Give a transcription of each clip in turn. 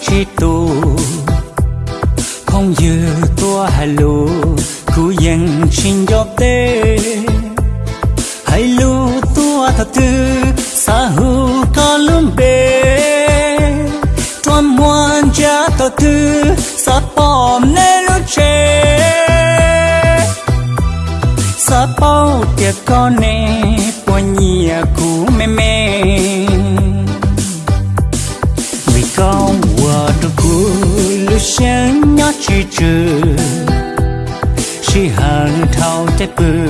chi tu. Không dư tua hà lù, cú yên xin gió tê. Hai lù tua thật tư xa hu có luôn bê. Toàn muôn cha thật tư xa bom nê lu chê xa bao tiệc con nè qua nhia cú mê mê. Lu sáng nhớ chỉ trừ. Chỉ hàng thao tế bự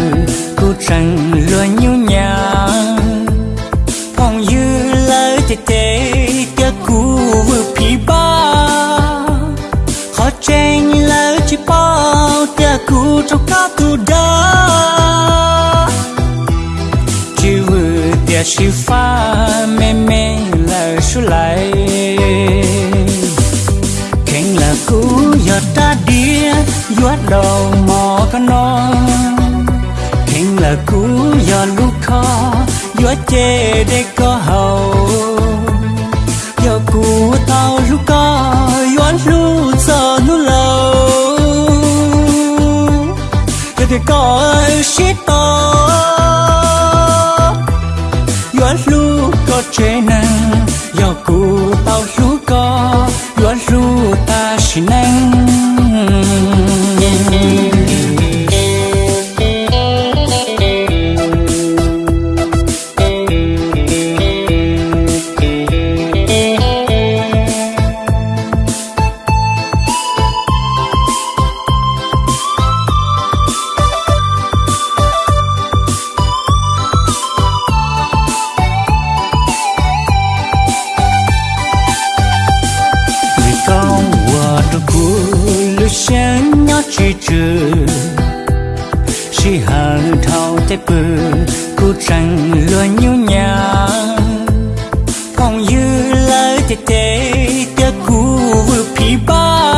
cú chẳng luôn nhu nhàng phong như lời tê tế tia cú vừa phí ba. Khó tranh lời chỉ bao tia cú trong cá tu đá. Chỉ vừa tia chỉ pha mê mê lời số lại. Bắt đầu mò con non. Kinh là cú giòn lúc khó giót chê để có hậu giờ cú tao lúc có giót lúc giờ nó lâu giờ thì có shit to. Giót lúc có chê năng giờ cú tao chén sáng nhớ chỉ trừ. Chỉ hàng thao tế bự cú chẳng luôn nhu nhà, phong dư lời tê tê tia cú vừa phí ba.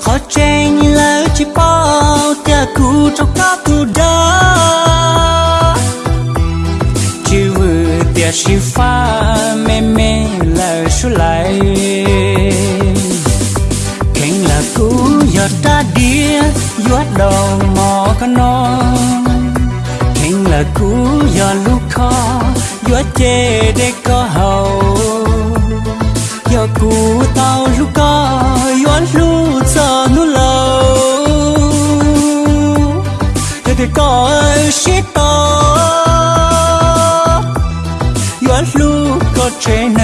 Khó tranh lời chỉ bao tia cú trong các tu đá. Chỉ vừa tia chỉ pha mê mê lời giờ ta đi giót đầu mò con non. Hình là cú giờ lúc khó giót chê để có hầu. Giờ cú tao lúc có giót lúc giờ nu lâu giờ thì có shit to. Giót lúc có trên